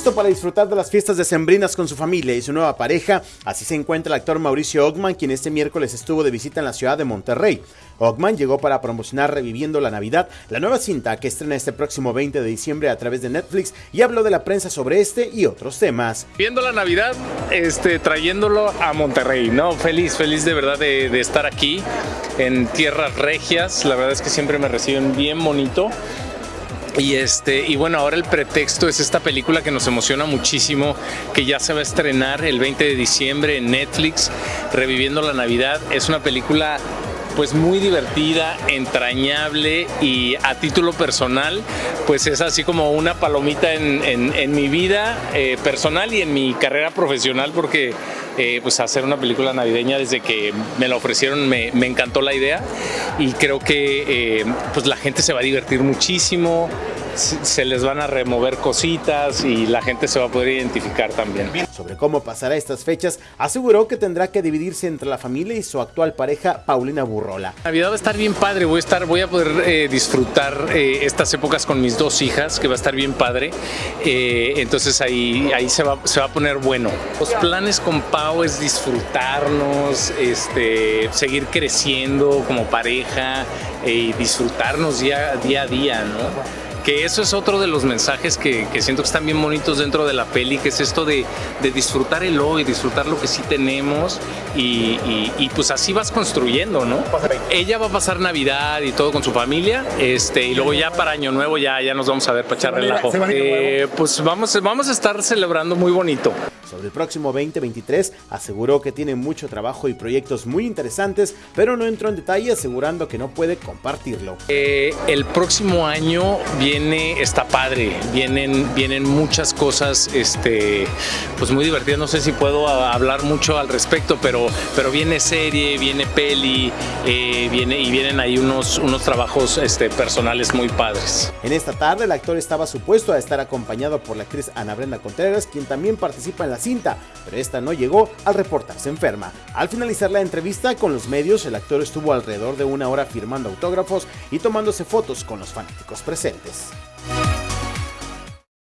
listo para disfrutar de las fiestas decembrinas con su familia y su nueva pareja. Así se encuentra el actor Mauricio Ogman, quien este miércoles estuvo de visita en la ciudad de Monterrey. Ogman llegó para promocionar Reviviendo la Navidad, la nueva cinta que estrena este próximo 20 de diciembre a través de Netflix y habló de la prensa sobre este y otros temas. Viendo la Navidad, este, trayéndolo a Monterrey, ¿no? Feliz, feliz de verdad de, de estar aquí en tierras regias. La verdad es que siempre me reciben bien bonito. Y, este, y bueno, ahora el pretexto es esta película que nos emociona muchísimo, que ya se va a estrenar el 20 de diciembre en Netflix, Reviviendo la Navidad. Es una película pues muy divertida, entrañable y a título personal, pues es así como una palomita en, en, en mi vida eh, personal y en mi carrera profesional porque eh, pues hacer una película navideña desde que me la ofrecieron me, me encantó la idea y creo que eh, pues la gente se va a divertir muchísimo, se les van a remover cositas y la gente se va a poder identificar también. Sobre cómo pasará estas fechas, aseguró que tendrá que dividirse entre la familia y su actual pareja Paulina Burrola. Navidad va a estar bien padre, voy a, estar, voy a poder eh, disfrutar eh, estas épocas con mis dos hijas, que va a estar bien padre. Eh, entonces ahí, ahí se, va, se va a poner bueno. Los planes con Pau es disfrutarnos, este, seguir creciendo como pareja y disfrutarnos día, día a día, ¿no? Que eso es otro de los mensajes que, que, siento que están bien bonitos dentro de la peli, que es esto de, de disfrutar el hoy, disfrutar lo que sí tenemos y, y, y, pues así vas construyendo, ¿no? Ella va a pasar Navidad y todo con su familia, este, y luego ya para Año Nuevo ya, ya nos vamos a ver para echar relajo. Eh, pues vamos, vamos a estar celebrando muy bonito. Sobre el próximo 2023 aseguró que tiene mucho trabajo y proyectos muy interesantes, pero no entró en detalle asegurando que no puede compartirlo. Eh, el próximo año viene, está padre, vienen, vienen muchas cosas este, pues muy divertidas, no sé si puedo hablar mucho al respecto, pero, pero viene serie, viene peli, eh, viene, y vienen ahí unos, unos trabajos este, personales muy padres. En esta tarde el actor estaba supuesto a estar acompañado por la actriz Ana Brenda Contreras, quien también participa en la cinta, pero esta no llegó al reportarse enferma. Al finalizar la entrevista con los medios, el actor estuvo alrededor de una hora firmando autógrafos y tomándose fotos con los fanáticos presentes. Peace.